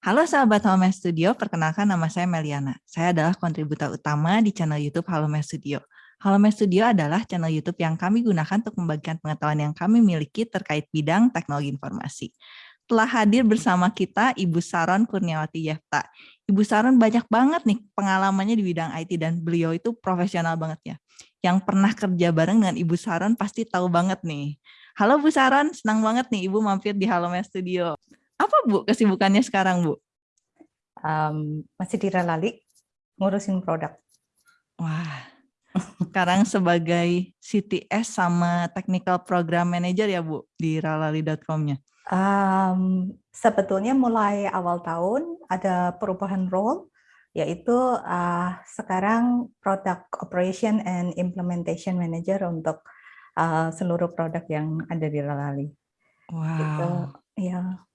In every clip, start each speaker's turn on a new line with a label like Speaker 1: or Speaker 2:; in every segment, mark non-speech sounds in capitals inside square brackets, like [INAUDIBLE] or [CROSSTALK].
Speaker 1: Halo sahabat Halo Studio, perkenalkan nama saya Meliana. Saya adalah kontributor utama di channel YouTube Halo Studio. Halo Studio adalah channel YouTube yang kami gunakan untuk membagikan pengetahuan yang kami miliki terkait bidang teknologi informasi. Telah hadir bersama kita Ibu Saron Kurniawati Yefta. Ibu Saron banyak banget nih pengalamannya di bidang IT dan beliau itu profesional banget ya. Yang pernah kerja bareng dengan Ibu Saron pasti tahu banget nih. Halo Bu Saron, senang banget nih Ibu mampir di Halo Studio. Apa Bu kesibukannya sekarang Bu?
Speaker 2: Um, masih di ngurusin produk.
Speaker 1: Wah, sekarang sebagai CTS sama Technical Program Manager ya Bu di ralali.com-nya?
Speaker 2: Um, sebetulnya mulai awal tahun ada perubahan role, yaitu uh, sekarang Product Operation and Implementation Manager untuk uh, seluruh produk yang ada di Ralali.
Speaker 1: Wow. Gitu,
Speaker 2: ya.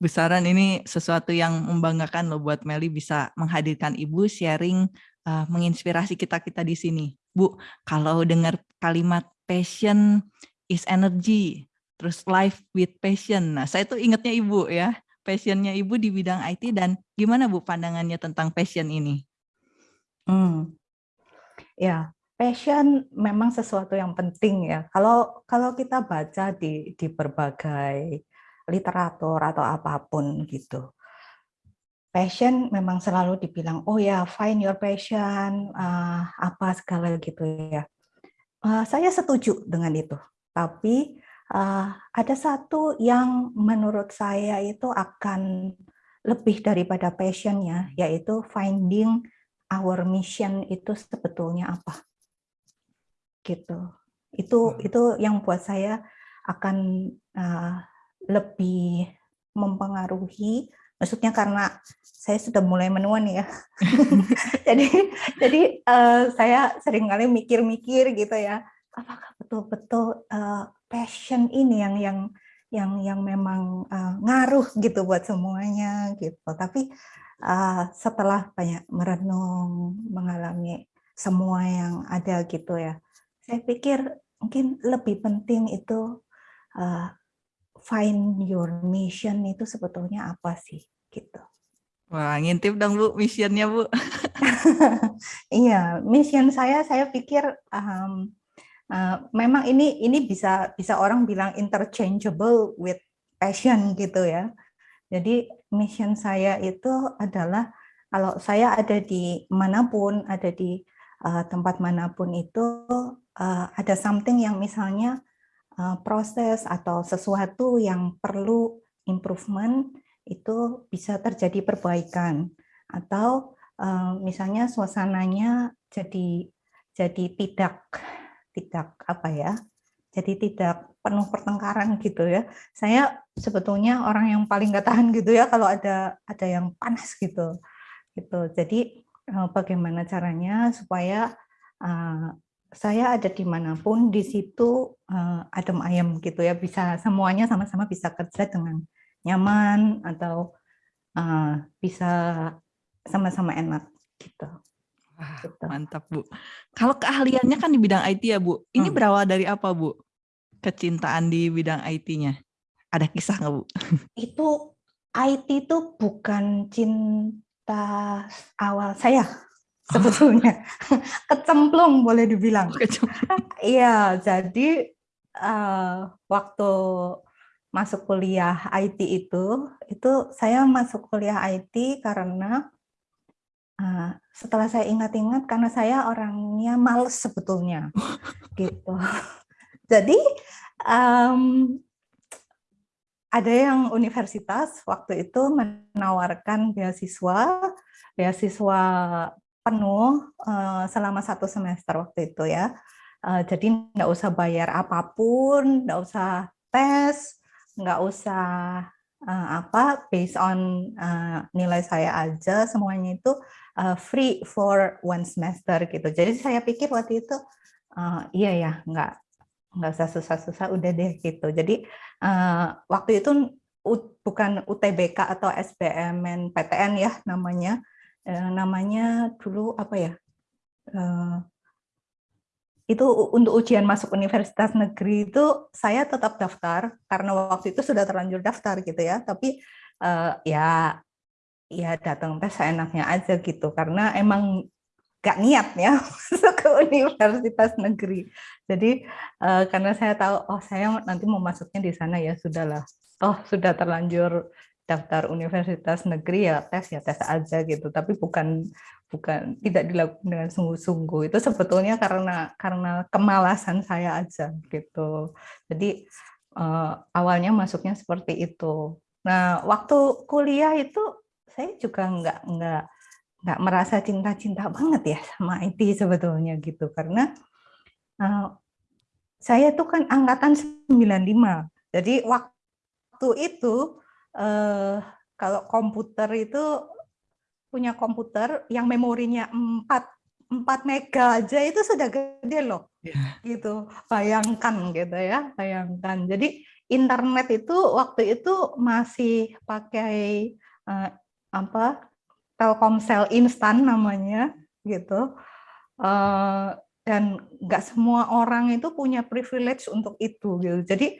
Speaker 1: Besaran ini sesuatu yang membanggakan loh buat Meli bisa menghadirkan Ibu sharing uh, menginspirasi kita-kita di sini. Bu, kalau dengar kalimat passion is energy, terus life with passion. Nah, saya tuh ingatnya Ibu ya, passionnya Ibu di bidang IT dan gimana Bu pandangannya tentang passion ini?
Speaker 2: Hmm. Ya, passion memang sesuatu yang penting ya. Kalau kalau kita baca di di berbagai literatur atau apa pun gitu. Passion memang selalu dibilang, oh ya, find your passion, uh, apa segala gitu ya. Uh, saya setuju dengan itu, tapi uh, ada satu yang menurut saya itu akan lebih daripada passionnya, yaitu finding our mission itu sebetulnya apa. Gitu. Itu hmm. itu yang buat saya akan uh, lebih mempengaruhi maksudnya karena saya sudah mulai menua nih ya. [LAUGHS] Jadi jadi uh, saya sering kali mikir-mikir gitu ya apakah betul-betul uh, passion ini yang yang yang yang memang uh, ngaruh gitu buat semuanya? Gitu. Tapi uh, setelah banyak merenung mengalami semua yang ada gitu ya saya pikir mungkin lebih penting itu uh, find your mission itu sebetulnya apa sih gitu.
Speaker 1: Wah, ngintip dong Bu missionnya Bu. [LAUGHS]
Speaker 2: iya, mission saya saya pikir um, uh, memang ini ini bisa bisa orang bilang interchangeable with passion gitu ya. Jadi mission saya itu adalah kalau saya ada di mana pun, ada di uh, tempat mana pun itu uh, ada something yang misalnya proses atau sesuatu yang perlu improvement itu bisa terjadi perbaikan. Atau eh, misalnya suasananya jadi jadi tidak tidak apa ya jadi tidak penuh pertengkaran gitu ya. Saya sebetulnya orang yang paling gak tahan gitu ya kalau ada ada yang panas gitu gitu. Jadi eh, bagaimana caranya supaya saya ada di mana pun di situ uh, adem ayam gitu ya bisa semuanya sama-sama bisa kerja dengan nyaman atau uh, bisa sama-sama enak gitu.
Speaker 1: Wah, gitu. Mantap Bu. Kalau keahliannya kan di bidang IT ya Bu. Ini hmm. berawal dari apa Bu? Kecintaan di bidang IT-nya. Ada kisah nggak Bu? [LAUGHS]
Speaker 2: Itu IT itu bukan cinta awal saya sebetulnya. [LAUGHS] Kecemplung boleh dibilang. [LAUGHS] Iya jadi uh, waktu masuk kuliah IT itu itu saya masuk kuliah IT karena uh, setelah saya ingat-ingat karena saya orangnya males sebetulnya. [LAUGHS] Gitu. Jadi um, ada yang universitas waktu itu menawarkan beasiswa beasiswa penuh uh, selama satu semester waktu itu ya. Uh, jadi nggak usah bayar apa pun, nggak usah tes, nggak usah uh, apa based on uh, nilai saya aja semuanya itu uh, free for one semester gitu. Jadi saya pikir waktu itu uh, iya ya nggak nggak usah susah-susah udah deh gitu. Jadi uh, waktu itu bukan UTBK atau SBMN PTN ya namanya eh, namanya dulu apa ya eh, itu untuk ujian masuk universitas negeri itu saya tetap daftar karena waktu itu sudah terlanjur daftar gitu ya tapi uh, ya ya datang tes enaknya aja gitu karena emang gak niat ya [LAUGHS] masuk ke universitas negeri. Jadi karena saya tahu oh saya nanti mau masuknya di sana ya sudahlah. Oh sudah terlanjur daftar universitas negeri ya tes ya tes aja gitu. Tapi bukan bukan tidak dilakukan dengan sungguh-sungguh. Itu sebetulnya karena karena kemalasan saya aja gitu. Jadi uh, awalnya masuknya seperti itu. Nah waktu kuliah itu saya juga nggak nggak nggak merasa cinta-cinta banget ya sama IT sebetulnya gitu karena uh, saya tuh kan angkatan 95 jadi waktu itu uh, kalau komputer itu punya komputer yang memorinya 4 4 mega aja itu sudah gede loh. Yeah. gitu. Bayangkan gitu ya bayangkan. Jadi internet itu waktu itu masih pakai uh, apa Telkomsel instan namanya gitu. Uh, dan nggak semua orang itu punya privilege untuk itu gitu. Jadi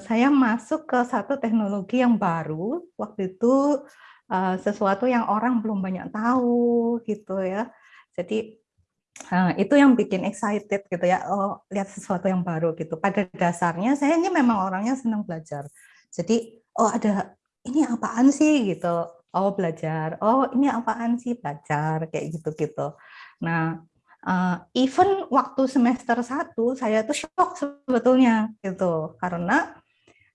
Speaker 2: saya masuk ke satu teknologi yang baru. Waktu itu uh, sesuatu yang orang belum banyak tahu gitu ya. Jadi uh, itu yang bikin excited gitu ya. Oh lihat sesuatu yang baru gitu. Pada dasarnya saya ini memang orangnya senang belajar. Jadi oh ada ini apaan sih? Gitu. Oh belajar, oh ini apaan sih? Belajar, kayak gitu-gitu. Nah, uh, even waktu semester satu saya tuh shock sebetulnya gitu, karena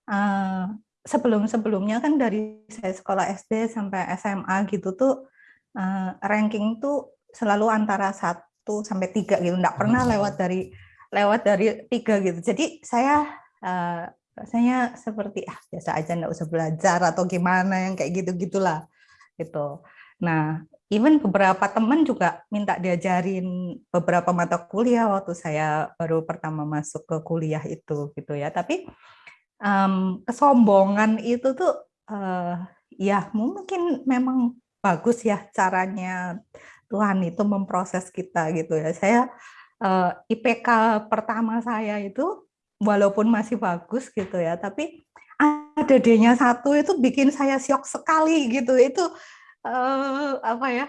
Speaker 2: uh, sebelum-sebelumnya kan dari saya sekolah SD sampai SMA gitu tuh uh, ranking tuh selalu antara satu sampai tiga gitu, nggak pernah lewat dari lewat dari tiga gitu. Jadi saya uh, rasanya seperti ah biasa aja nggak usah belajar atau gimana yang kayak gitu gitulah gitu. Nah, even beberapa teman juga minta diajarin beberapa mata kuliah waktu saya baru pertama masuk ke kuliah itu gitu ya. Tapi um, kesombongan itu tuh uh, ya mungkin memang bagus ya caranya Tuhan itu memproses kita gitu ya. Saya uh, eh, IPK pertama saya itu walaupun masih bagus gitu ya, tapi ada D-nya satu itu bikin saya syok sekali gitu. Itu uh, apa ya?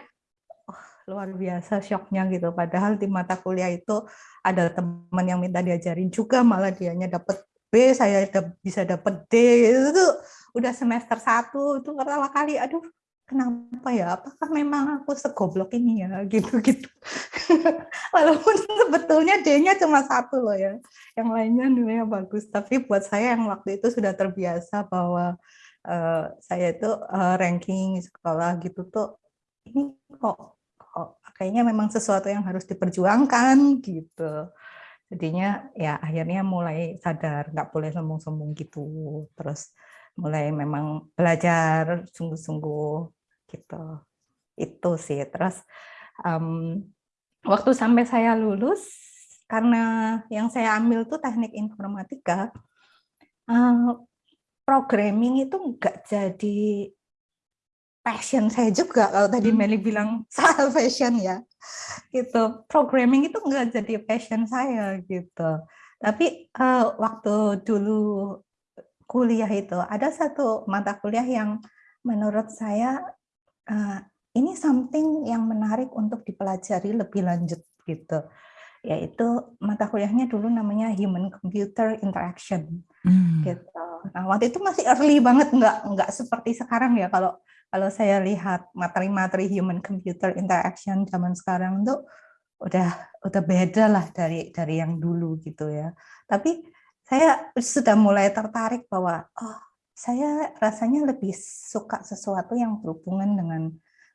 Speaker 2: Oh, luar biasa syoknya gitu. Padahal di mata kuliah itu ada teman yang minta diajarin juga malah dianya dapat B, saya bisa dapat D. Itu udah semester satu itu pertama kali aduh kenapa ya? Apakah memang aku segoblok ini ya? Gitu-gitu. [LAUGHS] [LAUGHS] Walaupun sebetulnya D-nya cuma satu loh ya. Yang lainnya nilainya bagus. Tapi buat saya yang waktu itu sudah terbiasa bahwa uh, saya itu uh, ranking sekolah gitu tuh, ini kok, kok kayaknya memang sesuatu yang harus diperjuangkan gitu. Jadinya ya akhirnya mulai sadar nggak boleh sombong-sombong gitu. Terus mulai memang belajar sungguh-sungguh gitu itu sih terus um, waktu sampai saya lulus karena yang saya ambil tuh teknik informatika uh, programming itu enggak jadi passion saya juga kalau tadi hmm. Meli bilang [LAUGHS] soal passion ya. Gitu. Programming itu enggak jadi passion saya gitu. Tapi uh, waktu dulu kuliah itu ada satu mata kuliah yang menurut saya uh, ini something yang menarik untuk dipelajari lebih lanjut gitu. Yaitu mata kuliahnya dulu namanya human computer interaction hmm. gitu nah waktu itu masih early banget nggak nggak seperti sekarang ya kalau kalau saya lihat materi-materi human computer interaction zaman sekarang tuh udah udah beda lah dari dari yang dulu gitu ya tapi saya sudah mulai tertarik bahwa oh saya rasanya lebih suka sesuatu yang berhubungan dengan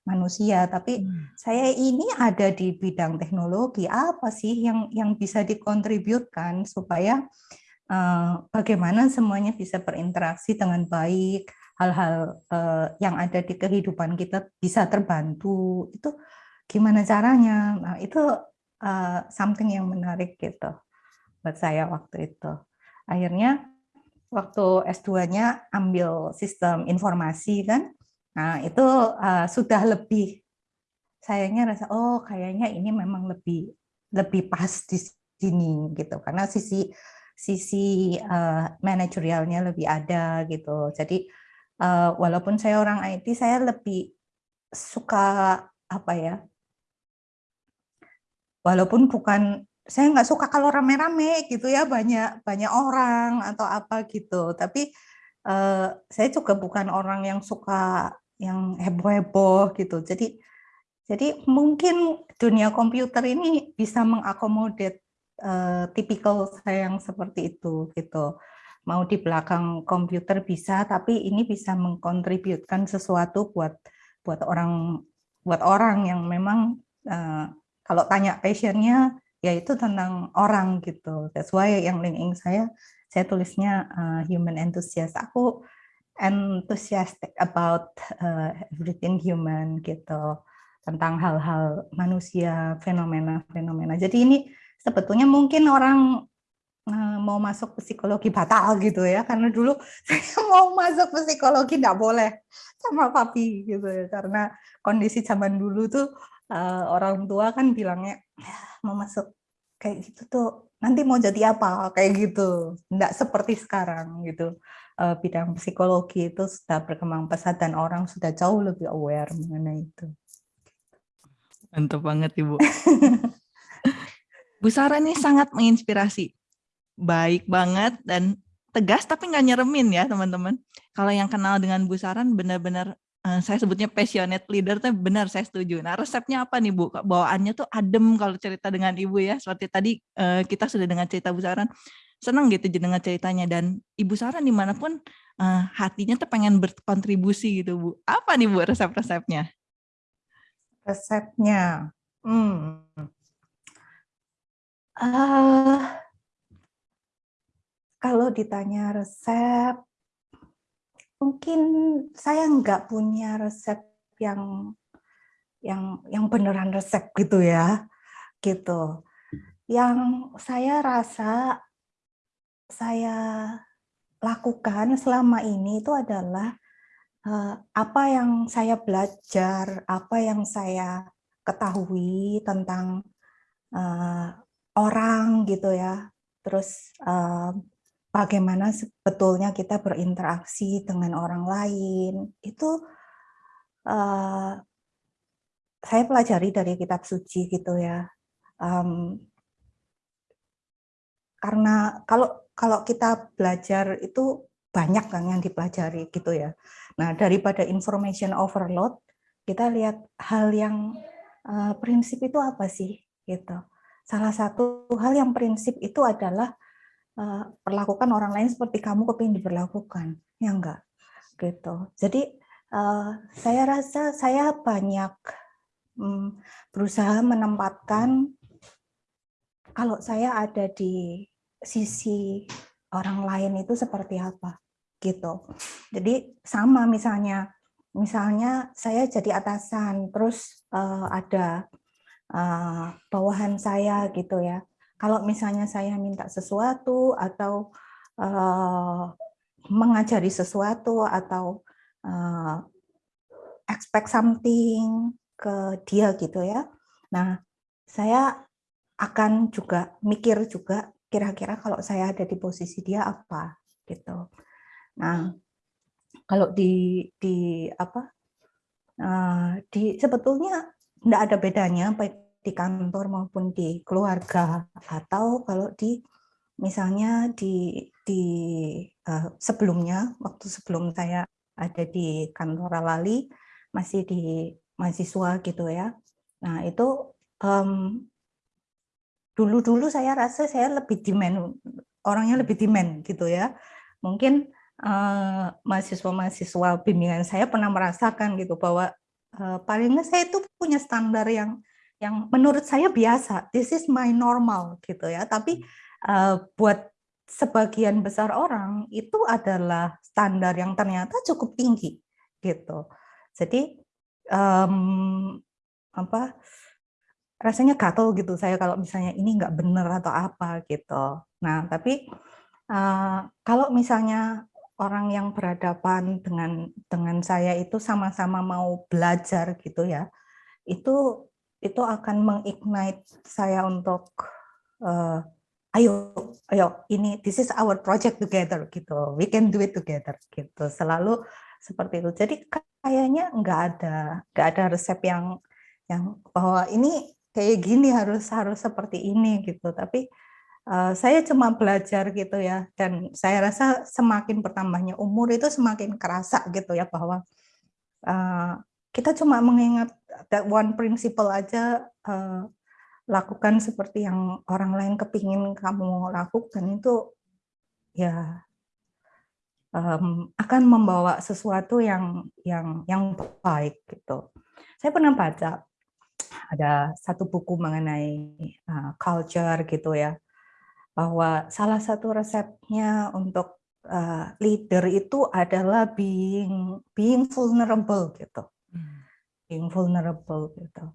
Speaker 2: manusia tapi hmm. saya ini ada di bidang teknologi apa sih yang yang bisa dikontributkan supaya uh, bagaimana semuanya bisa berinteraksi dengan baik hal-hal uh, yang ada di kehidupan kita bisa terbantu itu gimana caranya nah itu uh, something yang menarik gitu buat saya waktu itu akhirnya waktu S2-nya ambil sistem informasi kan. Nah, itu sudah lebih sayangnya rasa oh kayaknya ini memang lebih lebih pas di sini gitu karena sisi sisi uh, manajerialnya lebih ada gitu. Jadi uh, walaupun saya orang IT, saya lebih suka apa ya? Walaupun bukan saya nggak suka kalau rame-rame gitu ya banyak banyak orang atau apa gitu. Tapi uh, saya juga bukan orang yang suka yang heboh-heboh gitu. Jadi jadi mungkin dunia komputer ini bisa mengakomodir uh, tipikal saya yang seperti itu gitu mau di belakang komputer bisa, tapi ini bisa mengkontributkan sesuatu buat buat orang buat orang yang memang uh, kalau tanya passionnya yaitu tentang orang gitu. That's why yang LinkedIn saya saya tulisnya uh, human enthusiast. Aku enthusiastic about uh, everything human gitu tentang hal-hal manusia, fenomena-fenomena. Jadi ini sebetulnya mungkin orang Eh, mau masuk psikologi batal gitu ya karena dulu [LAUGHS] saya mau masuk psikologi nggak boleh sama papi gitu ya. Karena kondisi zaman dulu tuh uh, orang tua kan bilangnya ah, mau masuk kayak gitu tuh nanti mau jadi apa? Kayak gitu. Nggak seperti sekarang gitu. Uh, bidang psikologi itu sudah berkembang pesat dan orang sudah jauh lebih aware mengenai itu.
Speaker 1: Mantap banget ibu [LAUGHS] Bu Sarah ini sangat menginspirasi baik banget dan tegas tapi nggak nyeremin ya teman-teman. Kalau yang kenal dengan Bu Saran benar-benar uh, saya sebutnya passionate leader tuh benar saya setuju. Nah resepnya apa nih Bu? Bawaannya tuh adem kalau cerita dengan Ibu ya. Seperti tadi uh, kita sudah dengan cerita Bu Saran senang gitu dengan ceritanya dan Ibu Saran di mana pun uh, hatinya tuh pengen berkontribusi gitu Bu. Apa nih Bu resep-resepnya?
Speaker 2: Resepnya, hmm. Uh, kalau ditanya resep, mungkin saya nggak punya resep yang yang yang beneran resep gitu ya, gitu. Yang saya rasa saya lakukan selama ini itu adalah uh, apa yang saya belajar, apa yang saya ketahui tentang uh, orang gitu ya, terus uh, bagaimana sebetulnya kita berinteraksi dengan orang lain. Itu uh, saya pelajari dari kitab suci gitu ya. Um, karena kalau kalau kita belajar itu banyak kan yang dipelajari gitu ya. Nah daripada information overload kita lihat hal yang uh, prinsip itu apa sih gitu salah satu hal yang prinsip itu adalah uh, perlakukan orang lain seperti kamu kepingin diperlakukan, ya enggak? Gitu. Jadi uh, saya rasa saya banyak um, berusaha menempatkan kalau saya ada di sisi orang lain itu seperti apa, gitu. Jadi sama misalnya, misalnya saya jadi atasan, terus uh, ada uh, bawahan saya gitu ya kalau misalnya saya minta sesuatu atau uh, mengajari sesuatu atau uh, expect something ke dia gitu ya. Nah, saya akan juga mikir juga kira-kira kalau saya ada di posisi dia apa gitu. Nah, kalau di di apa uh, di sebetulnya tidak ada bedanya baik di kantor maupun di keluarga atau kalau di misalnya di di uh, sebelumnya waktu sebelum saya ada di kantor Lali masih di mahasiswa gitu ya. Nah itu um, dulu-dulu saya rasa saya lebih demand orangnya lebih demand gitu ya. Mungkin mahasiswa-mahasiswa uh, bimbingan saya pernah merasakan gitu bahwa uh, paling nggak saya itu punya standar yang yang menurut saya biasa, this is my normal gitu ya. Tapi uh, buat sebagian besar orang itu adalah standar yang ternyata cukup tinggi gitu. Jadi um, apa rasanya gatel gitu saya kalau misalnya ini nggak benar atau apa gitu. Nah tapi uh, kalau misalnya orang yang berhadapan dengan dengan saya itu sama-sama mau belajar gitu ya, itu itu akan mengignite saya untuk uh, ayo ayo ini this is our project together gitu we can do it together gitu selalu seperti itu. Jadi kayaknya nggak ada nggak ada resep yang yang bahwa ini kayak gini harus harus seperti ini gitu. Tapi uh, saya cuma belajar gitu ya dan saya rasa semakin bertambahnya umur itu semakin kerasa gitu ya bahwa uh, kita cuma mengingat that one principle aja uh, lakukan seperti yang orang lain kepingin kamu lakukan itu ya um, akan membawa sesuatu yang yang yang baik gitu. Saya pernah baca ada satu buku mengenai uh, culture gitu ya bahwa salah satu resepnya untuk uh, leader itu adalah being being vulnerable gitu, hmm. being vulnerable gitu.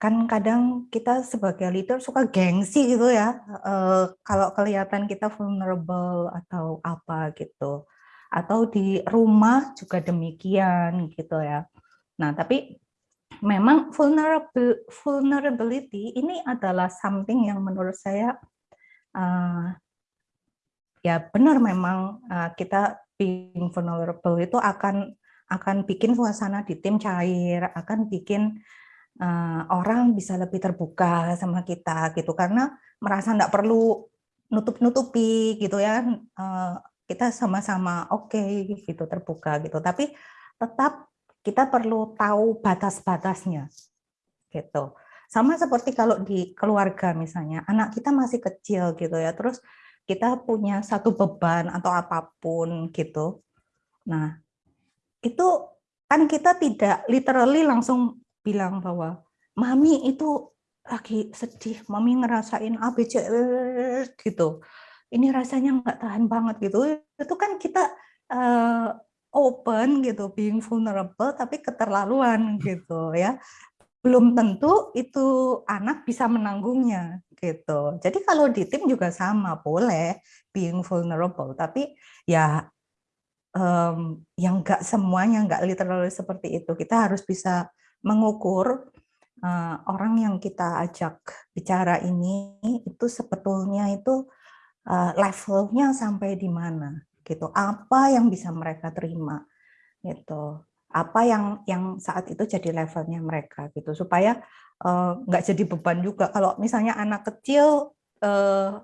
Speaker 2: Kan kadang kita sebagai leader suka gengsi gitu ya uh, kalau kelihatan kita vulnerable atau apa gitu. Atau di rumah juga demikian gitu ya. Nah tapi memang vulnerability ini adalah something yang menurut saya uh, ya benar memang uh, kita being vulnerable itu akan akan bikin suasana di tim cair akan bikin uh, orang bisa lebih terbuka sama kita gitu. Karena merasa tidak perlu nutup-nutupi gitu ya uh, kita sama-sama oke okay, gitu terbuka gitu. Tapi tetap kita perlu tahu batas-batasnya gitu sama seperti kalau di keluarga misalnya anak kita masih kecil gitu ya terus kita punya satu beban atau apa pun gitu nah itu kan kita tidak literally langsung bilang bahwa mami itu lagi sedih, mami ngerasain ABC gitu. Ini rasanya nggak tahan banget gitu. Itu kan kita uh, open gitu, being vulnerable tapi keterlaluan gitu ya. Belum tentu itu anak bisa menanggungnya gitu. Jadi kalau di tim juga sama, boleh being vulnerable, tapi ya um, yang nggak semuanya nggak literally seperti itu. Kita harus bisa mengukur uh, orang yang kita ajak bicara ini itu sebetulnya itu uh, levelnya sampai di mana gitu. Apa yang bisa mereka terima gitu. Apa yang yang saat itu jadi levelnya mereka gitu. Supaya uh, nggak jadi beban juga. Kalau misalnya anak kecil uh,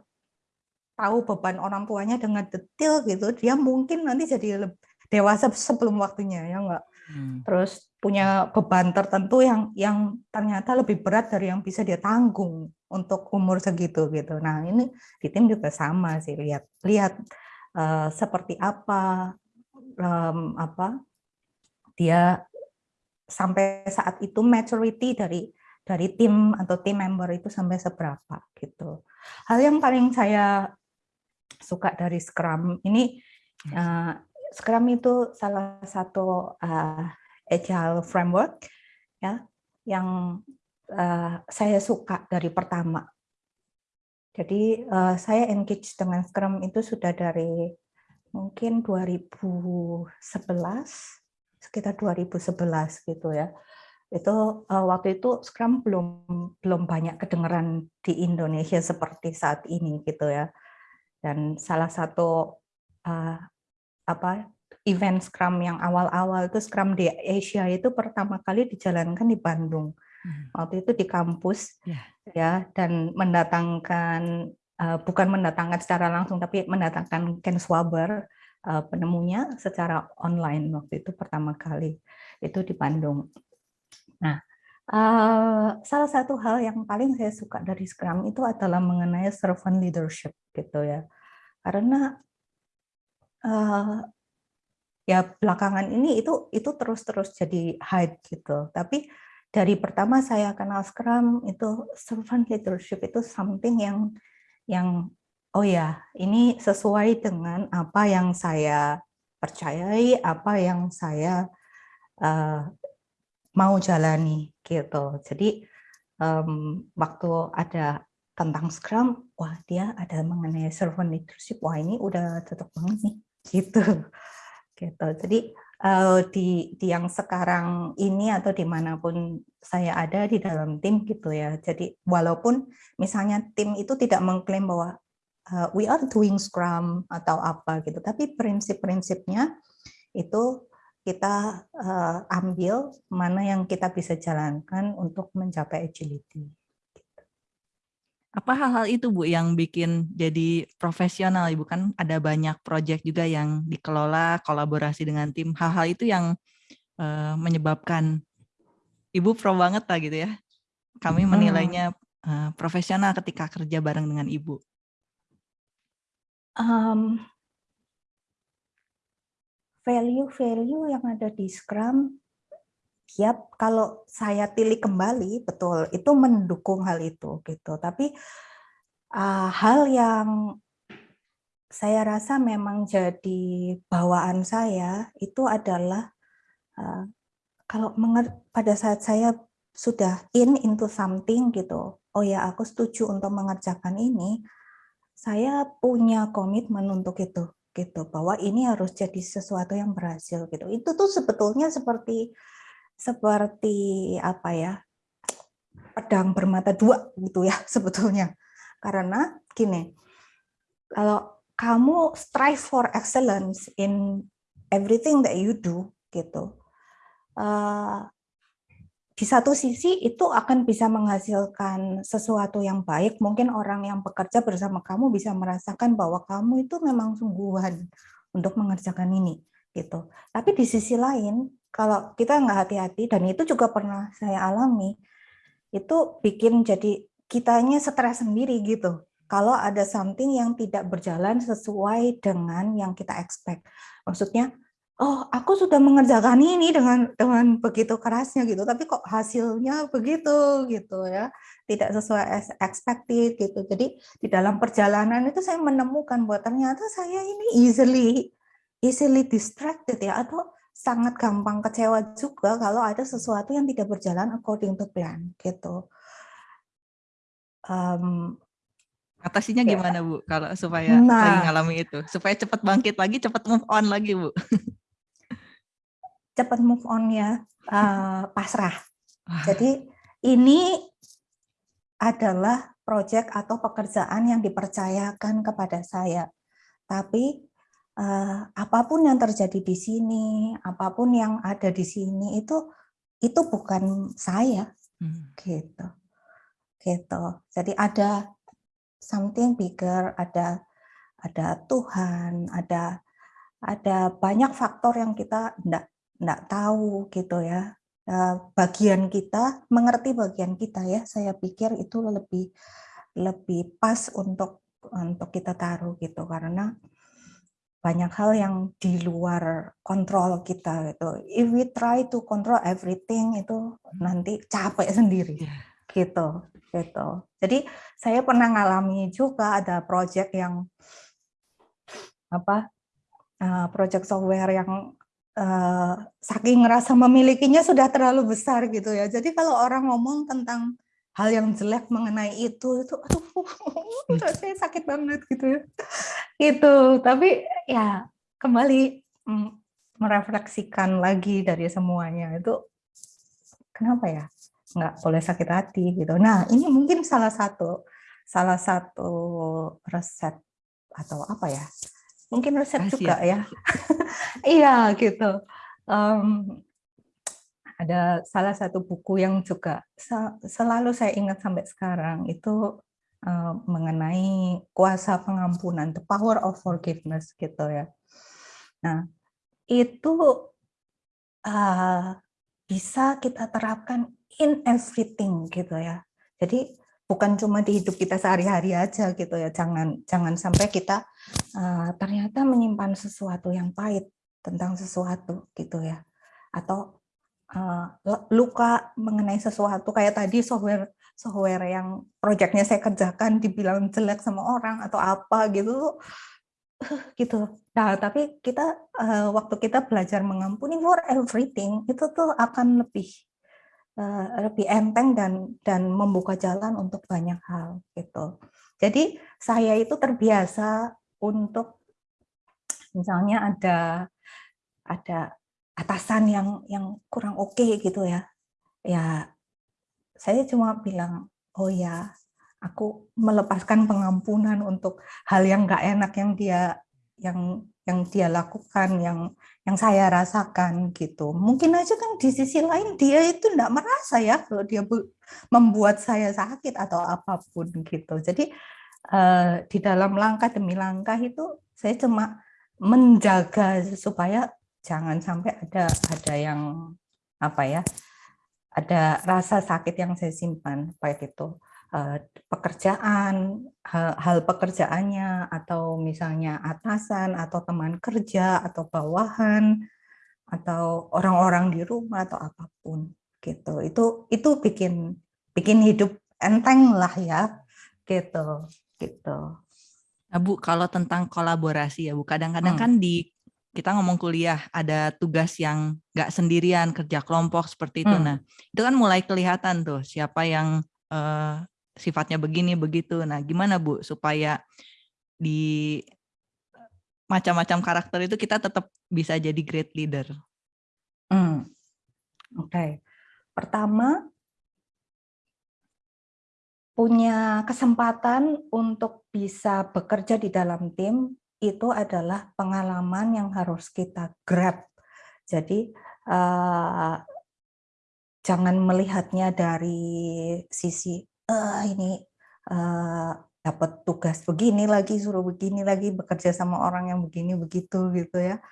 Speaker 2: tahu beban orang tuanya dengan detail gitu dia mungkin nanti jadi dewasa sebelum waktunya ya enggak hmm. terus punya beban tertentu yang yang ternyata lebih berat dari yang bisa dia tanggung untuk umur segitu gitu. Nah ini di tim juga sama sih lihat lihat uh, seperti apa um, apa dia sampai saat itu maturity dari dari tim atau tim member itu sampai seberapa gitu. Hal yang paling saya suka dari Scrum ini uh, Scrum itu salah satu uh, agile framework ya yang uh, saya suka dari pertama. Jadi uh, saya engage dengan Scrum itu sudah dari mungkin 2011 sekitar 2011 gitu ya. Itu uh, waktu itu Scrum belum belum banyak kedengeran di Indonesia seperti saat ini gitu ya. Dan salah satu uh, apa event Scrum yang awal-awal itu Scrum di Asia itu pertama kali dijalankan di Bandung. Hmm. Waktu itu di kampus yeah. Ya dan mendatangkan uh, bukan mendatangkan secara langsung tapi mendatangkan Ken Swaber uh, penemunya secara online waktu itu pertama kali itu di Bandung. Nah, uh, salah satu hal yang paling saya suka dari Scrum itu adalah mengenai servant leadership gitu ya. Karena uh, ya belakangan ini itu itu terus-terus jadi hype gitu. Tapi dari pertama saya kenal Scrum itu servant leadership itu something yang yang oh ya ini sesuai dengan apa yang saya percayai, apa yang saya uh, mau jalani gitu. Jadi um, waktu ada tentang Scrum, wah dia ada mengenai servant leadership, wah ini udah cocok banget nih gitu gitu. Jadi uh, di, di yang sekarang ini atau di mana pun saya ada di dalam tim gitu ya. Jadi walaupun misalnya tim itu tidak mengklaim bahwa uh, we are doing Scrum atau apa gitu, tapi prinsip-prinsipnya itu kita uh, ambil mana yang kita bisa jalankan untuk mencapai agility.
Speaker 1: Apa hal-hal itu Bu yang bikin jadi profesional Ibu kan ada banyak proyek juga yang dikelola kolaborasi dengan tim. Hal-hal itu yang uh, menyebabkan Ibu pro banget lah gitu ya. Kami hmm. menilainya uh, profesional ketika kerja bareng dengan Ibu.
Speaker 2: Um, value-value yang ada di Scrum Yap, kalau saya pilih kembali, betul, itu mendukung hal itu gitu. Tapi uh, hal yang saya rasa memang jadi bawaan saya itu adalah uh, kalau pada saat saya sudah in into something gitu, oh ya aku setuju untuk mengerjakan ini, saya punya komitmen untuk itu gitu bahwa ini harus jadi sesuatu yang berhasil gitu. Itu tuh sebetulnya seperti seperti apa ya pedang bermata dua gitu ya [LAUGHS] sebetulnya. Karena gini kalau kamu strive for excellence in everything that you do gitu uh, di satu sisi itu akan bisa menghasilkan sesuatu yang baik. Mungkin orang yang bekerja bersama kamu bisa merasakan bahwa kamu itu memang sungguhan untuk mengerjakan ini gitu. Tapi di sisi lain kalau kita nggak hati-hati dan itu juga pernah saya alami itu bikin jadi kitanya stres sendiri gitu. Kalau ada something yang tidak berjalan sesuai dengan yang kita expect. Maksudnya oh aku sudah mengerjakan ini dengan dengan begitu kerasnya gitu. Tapi kok hasilnya begitu gitu ya. Tidak sesuai as expected gitu. Jadi di dalam perjalanan itu saya menemukan bahwa ternyata saya ini easily easily distracted ya atau sangat gampang kecewa juga kalau ada sesuatu yang tidak berjalan according to plan gitu. Um,
Speaker 1: Atasinya ya. gimana Bu kalau supaya nah, lagi ngalami itu? Supaya cepat bangkit lagi, cepat move on lagi Bu.
Speaker 2: cepat move on ya, uh, pasrah. Jadi ini adalah proyek atau pekerjaan yang dipercayakan kepada saya. Tapi uh, apa pun yang terjadi di sini, apa pun yang ada di sini itu itu bukan saya, hmm. gitu, gitu. Jadi ada something bigger, ada ada Tuhan, ada ada banyak faktor yang kita tidak tidak tahu gitu ya. Eh, bagian kita mengerti bagian kita ya. Saya pikir itu lebih lebih pas untuk untuk kita taruh gitu karena banyak hal yang di luar kontrol kita gitu. If we try to control everything itu nanti capek sendiri iya. gitu gitu. Jadi saya pernah ngalami juga ada project yang apa uh, project software yang uh, saking ngerasa memilikinya sudah terlalu besar gitu ya. Jadi kalau orang ngomong tentang hal yang jelek mengenai itu itu aduh [LAUGHS] rasanya sakit banget gitu ya. Itu tapi ya kembali mm, merefleksikan lagi dari semuanya itu kenapa ya nggak boleh sakit hati gitu. Nah ini mungkin salah satu salah satu resep atau apa ya mungkin resep juga ya. [LAUGHS] Iya gitu. Um, ada salah satu buku yang juga selalu saya ingat sampai sekarang itu uh, mengenai kuasa pengampunan, the power of forgiveness gitu ya. Nah, itu uh, bisa kita terapkan in everything gitu ya. Jadi bukan cuma di hidup kita sehari-hari aja gitu ya. Jangan jangan sampai kita uh, ternyata menyimpan sesuatu yang pahit tentang sesuatu gitu ya. Atau uh, luka mengenai sesuatu kayak tadi software software yang proyeknya saya kerjakan dibilang jelek sama orang atau apa gitu [SIGHS] gitu. Nah, tapi kita uh, waktu kita belajar mengampuni for everything itu tuh akan lebih uh, lebih enteng dan dan membuka jalan untuk banyak hal gitu. Jadi saya itu terbiasa untuk misalnya ada ada atasan yang yang kurang oke okay gitu ya ya saya cuma bilang oh ya aku melepaskan pengampunan untuk hal yang nggak enak yang dia yang yang dia lakukan, yang yang saya rasakan gitu. Mungkin aja kan di sisi lain dia itu enggak merasa ya kalau dia membuat saya sakit atau apa pun gitu. Jadi uh, di dalam langkah demi langkah itu saya cuma menjaga supaya jangan sampai ada ada yang apa ya ada rasa sakit yang saya simpan baik itu Eh, pekerjaan, hal, hal pekerjaannya, atau misalnya atasan, atau teman kerja, atau bawahan, atau orang-orang di rumah, atau apa pun gitu. Itu itu bikin bikin hidup enteng lah ya, gitu, gitu.
Speaker 1: Nah, Bu, kalau tentang kolaborasi ya, Bu, kadang-kadang hmm. kan di kita ngomong kuliah ada tugas yang nggak sendirian kerja kelompok seperti itu. Hmm. Nah, itu kan mulai kelihatan tuh siapa yang uh, sifatnya begini begitu. Nah, gimana Bu supaya di macam-macam karakter itu kita tetap bisa jadi great leader?
Speaker 2: Hmm. Oke, okay. pertama punya kesempatan untuk bisa bekerja di dalam tim itu adalah pengalaman yang harus kita grab. Jadi uh, jangan melihatnya dari sisi uh, ini uh, dapat tugas begini lagi, suruh begini lagi, bekerja sama orang yang begini begitu gitu ya.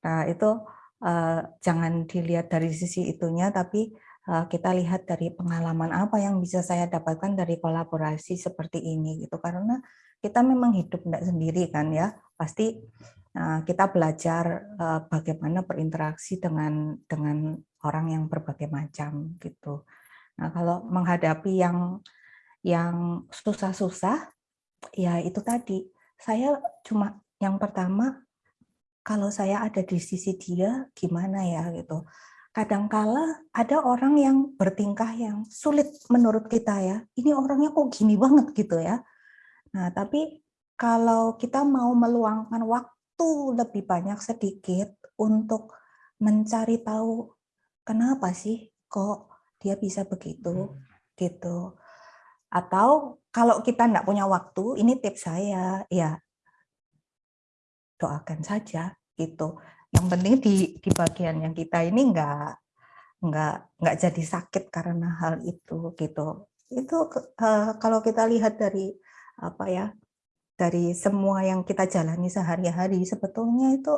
Speaker 2: Nah itu uh, jangan dilihat dari sisi itunya, tapi kita lihat dari pengalaman apa yang bisa saya dapatkan dari kolaborasi seperti ini gitu. Karena kita memang hidup tidak sendiri kan ya, pasti uh, kita belajar uh, bagaimana berinteraksi dengan dengan orang yang berbagai macam gitu. Nah, kalau menghadapi yang yang susah-susah, ya itu tadi. Saya cuma yang pertama, kalau saya ada di sisi dia, gimana ya gitu. Kadangkala ada orang yang bertingkah yang sulit menurut kita ya. Ini orangnya kok gini banget gitu ya. Nah, tapi kalau kita mau meluangkan waktu lebih banyak sedikit untuk mencari tahu kenapa sih kok dia bisa begitu hmm. gitu atau kalau kita tidak punya waktu ini tips saya ya doakan saja gitu yang penting di di bagian yang kita ini enggak enggak enggak jadi sakit karena hal itu gitu itu uh, kalau kita lihat dari apa ya dari semua yang kita jalani sehari-hari sebetulnya itu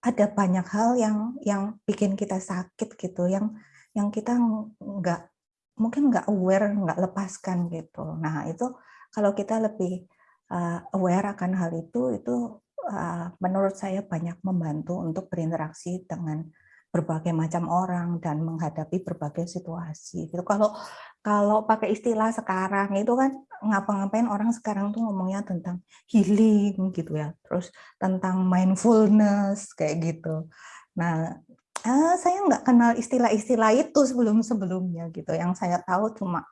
Speaker 2: ada banyak hal yang yang bikin kita sakit gitu yang yang kita nggak mungkin nggak aware, nggak lepaskan gitu. Nah itu kalau kita lebih uh, aware akan hal itu, itu menurut saya banyak membantu untuk berinteraksi dengan berbagai macam orang dan menghadapi berbagai situasi. Gitu. Kalau kalau pakai istilah sekarang itu kan ngapa-ngapain orang sekarang tuh ngomongnya tentang healing gitu ya, terus tentang mindfulness kayak gitu. Nah uh, saya nggak kenal istilah-istilah itu sebelum-sebelumnya gitu. Yang saya tahu cuma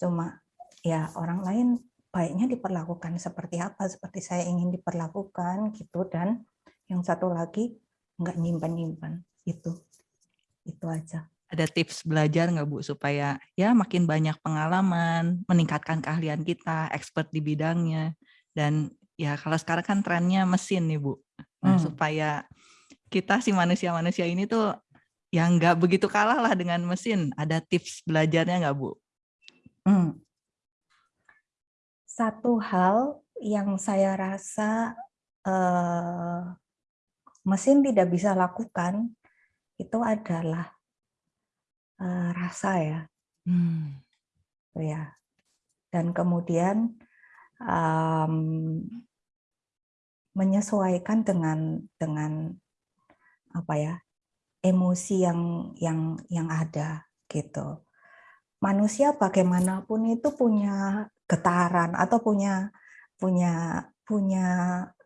Speaker 2: cuma ya orang lain baiknya diperlakukan seperti apa, seperti saya ingin diperlakukan gitu. Dan yang satu lagi nggak nyimpan-nyimpan itu itu aja.
Speaker 1: Ada tips belajar nggak Bu supaya ya makin banyak pengalaman, meningkatkan keahlian kita, expert di bidangnya, dan ya kalau sekarang kan trennya mesin nih Bu, nah, hmm. supaya kita si manusia-manusia ini tuh yang nggak begitu kalah lah dengan mesin. Ada tips belajarnya nggak Bu? Hmm.
Speaker 2: Satu hal yang saya rasa eh, mesin tidak bisa lakukan itu adalah eh, rasa ya. Hmm. ya. Dan kemudian um, menyesuaikan dengan dengan apa ya emosi yang yang yang ada gitu. Manusia bagaimanapun itu punya getaran atau punya punya punya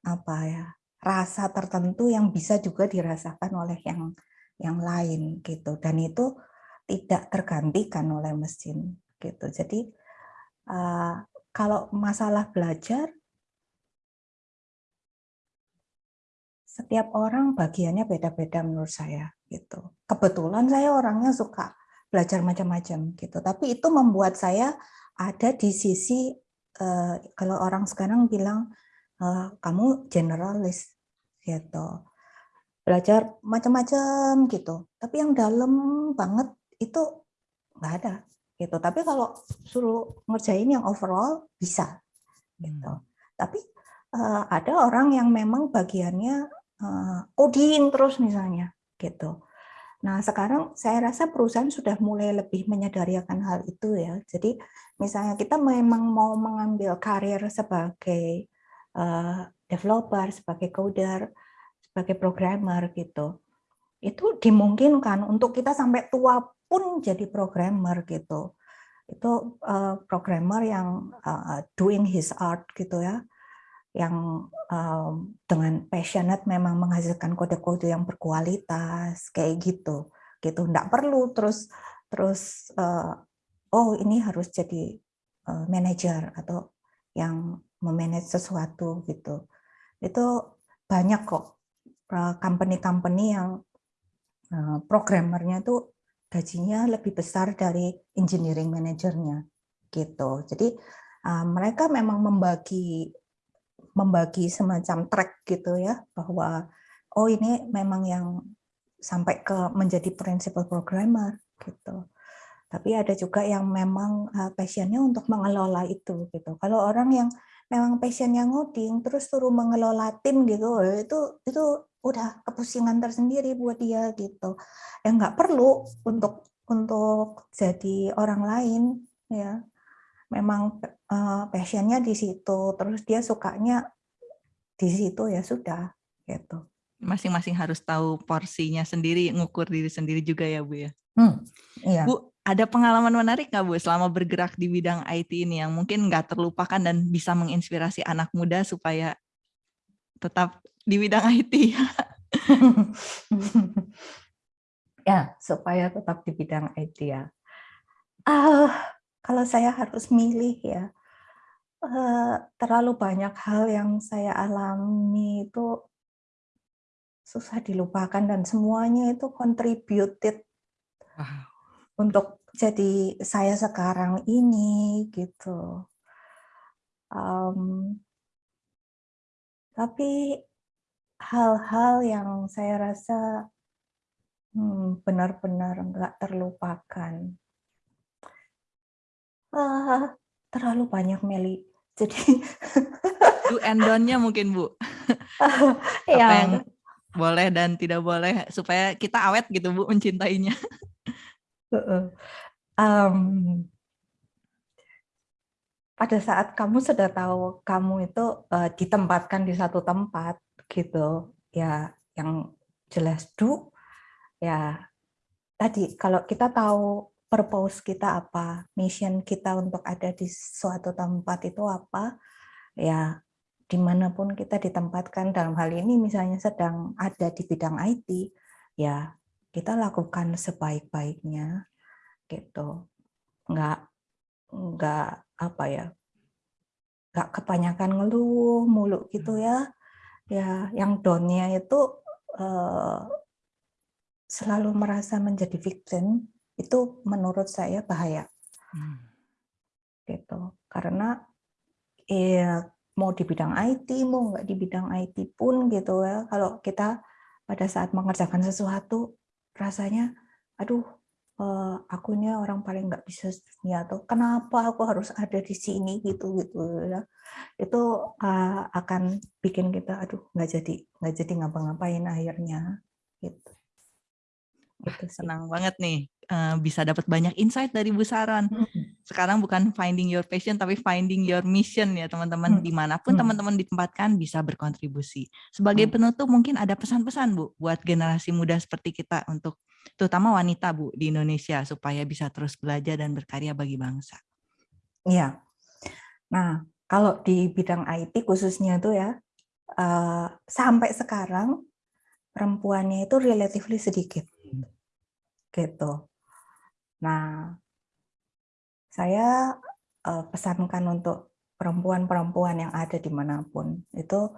Speaker 2: apa ya rasa tertentu yang bisa juga dirasakan oleh yang yang lain gitu dan itu tidak tergantikan oleh mesin gitu. Jadi uh, kalau masalah belajar setiap orang bagiannya beda-beda menurut saya gitu. Kebetulan saya orangnya suka belajar macam-macam gitu. Tapi itu membuat saya ada di sisi uh, kalau orang sekarang bilang uh, kamu generalis gitu. Belajar macam-macam gitu. Tapi yang dalam banget itu nggak ada gitu. Tapi kalau suruh ngerjain yang overall bisa gitu. Hmm. Tapi uh, ada orang yang memang bagiannya uh, coding terus misalnya gitu. Nah, sekarang saya rasa perusahaan sudah mulai lebih menyadari akan hal itu ya. Jadi, misalnya kita memang mau mengambil karir sebagai uh, developer, sebagai coder, sebagai programmer gitu. Itu dimungkinkan untuk kita sampai tua pun jadi programmer gitu. Itu uh, programmer yang uh, doing his art gitu ya yang um, dengan passionate memang menghasilkan kode-kode yang berkualitas kayak gitu. Gitu nggak perlu terus terus uh, oh ini harus jadi uh, manajer atau yang memanage sesuatu gitu. Itu banyak kok company-company yang uh, programmernya itu gajinya lebih besar dari engineering manajernya gitu. Jadi uh, mereka memang membagi membagi semacam track gitu ya bahwa oh ini memang yang sampai ke menjadi principal programmer gitu. Tapi ada juga yang memang uh, passionnya untuk mengelola itu gitu. Kalau orang yang memang passionnya ngoding terus suruh mengelola tim gitu, eh, itu itu udah kepusingan tersendiri buat dia gitu. Yang nggak perlu untuk untuk jadi orang lain ya memang uh, passionnya di situ, terus dia sukanya di situ ya sudah gitu.
Speaker 1: Masing-masing harus tahu porsinya sendiri, ngukur diri sendiri juga ya Bu ya.
Speaker 2: Hmm, iya.
Speaker 1: Bu, ada pengalaman menarik nggak Bu selama bergerak di bidang IT ini yang mungkin nggak terlupakan dan bisa menginspirasi anak muda supaya tetap di bidang IT? [LAUGHS]
Speaker 2: ya, supaya tetap di bidang IT ya. Uh, kalau saya harus milih ya, terlalu banyak hal yang saya alami itu susah dilupakan dan semuanya itu contributed wow. untuk jadi saya sekarang ini gitu. Um, tapi hal-hal yang saya rasa hmm, benar-benar hmm, nggak terlupakan Uh, terlalu banyak Meli. Jadi
Speaker 1: do and don't-nya mungkin Bu. [LAUGHS] Apa ya. yang boleh dan tidak boleh supaya kita awet gitu Bu mencintainya.
Speaker 2: um, pada saat kamu sudah tahu kamu itu uh, ditempatkan di satu tempat gitu ya yang jelas do ya tadi kalau kita tahu purpose kita apa, mission kita untuk ada di suatu tempat itu apa, ya di mana pun kita ditempatkan dalam hal ini misalnya sedang ada di bidang IT, ya kita lakukan sebaik-baiknya, gitu. Nggak, nggak apa ya, nggak kebanyakan ngeluh mulu gitu ya, ya yang downnya itu uh, selalu merasa menjadi victim itu menurut saya bahaya. Hmm. Gitu. Karena ya mau di bidang IT, mau nggak di bidang IT pun gitu ya, kalau kita pada saat mengerjakan sesuatu rasanya, aduh, eh, aku ini orang paling nggak bisa dunia atau kenapa aku harus ada di sini gitu gitu ya. Itu uh, akan bikin kita, aduh, nggak jadi nggak jadi ngapa-ngapain akhirnya gitu.
Speaker 1: Senang banget nih uh, bisa dapat banyak insight dari Bu Saron. Sekarang bukan finding your passion tapi finding your mission ya teman-teman. Di mana pun teman-teman ditempatkan bisa berkontribusi. Sebagai penutup mungkin ada pesan-pesan Bu buat generasi muda seperti kita untuk terutama wanita Bu di Indonesia supaya bisa terus belajar dan berkarya bagi bangsa.
Speaker 2: Iya. Nah kalau di bidang IT khususnya itu ya uh, sampai sekarang perempuannya itu relatively sedikit gitu. Nah, saya uh, pesankan untuk perempuan-perempuan yang ada di mana pun itu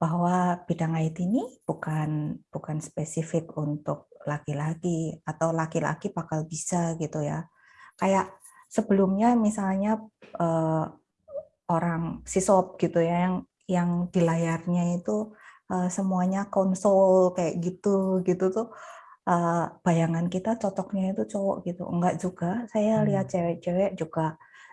Speaker 2: bahwa bidang IT ini bukan bukan spesifik untuk laki-laki atau laki-laki bakal bisa gitu ya. Kayak sebelumnya misalnya uh, orang sisop gitu ya yang yang di layarnya itu uh, semuanya konsol kayak gitu gitu tuh uh, bayangan kita cocoknya itu cowok gitu. Enggak juga. Saya lihat hmm. cewek-cewek juga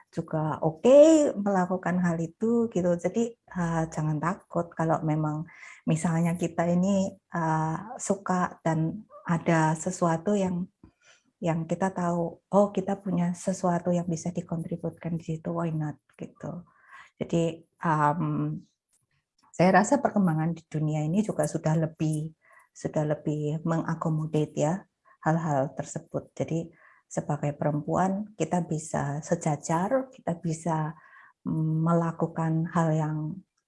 Speaker 2: juga oke okay melakukan hal itu gitu. Jadi uh, jangan takut kalau memang misalnya kita ini uh, suka dan ada sesuatu yang yang kita tahu oh kita punya sesuatu yang bisa dikontributkan di situ why not? gitu. Jadi um, saya rasa perkembangan di dunia ini juga sudah lebih sudah lebih mengakomodate ya hal-hal tersebut. Jadi sebagai perempuan kita bisa sejajar kita bisa mm, melakukan hal yang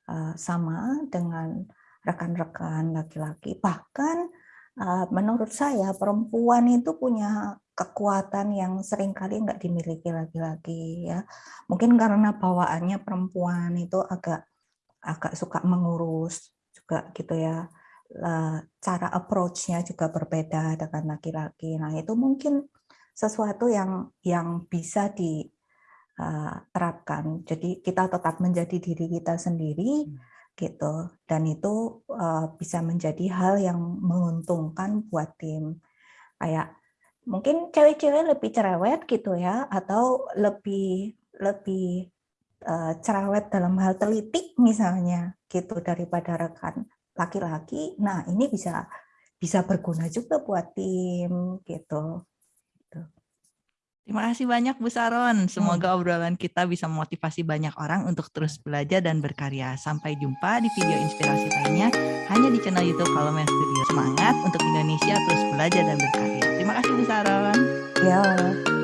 Speaker 2: uh, sama dengan rekan-rekan laki-laki. Bahkan Eh, menurut saya perempuan itu punya kekuatan yang sering kali nggak dimiliki laki-laki ya. Mungkin karena bawaannya perempuan itu agak agak suka mengurus juga gitu ya. Cara approach-nya juga berbeda dengan laki-laki. Nah itu mungkin sesuatu yang yang bisa diterapkan eh, jadi kita tetap menjadi diri kita sendiri hmm. gitu. Dan itu uh, bisa menjadi hal yang menguntungkan buat tim. Kayak mungkin cewek-cewek lebih cerewet gitu ya atau lebih lebih uh, cerewet dalam hal teliti misalnya gitu daripada rekan laki-laki nah ini bisa bisa berguna juga buat tim gitu
Speaker 1: Terima kasih banyak Bu Saron. Semoga hmm. obrolan kita bisa memotivasi banyak orang untuk terus belajar dan berkarya. Sampai jumpa di video inspirasi lainnya hanya di channel YouTube Kalome Studio. Semangat untuk Indonesia terus belajar dan berkarya. Terima kasih Bu Saron.
Speaker 2: Ya.